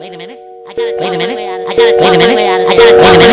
Wait a minute. I gotta wait a minute. I gotta wait a minute. I gotta wait a minute.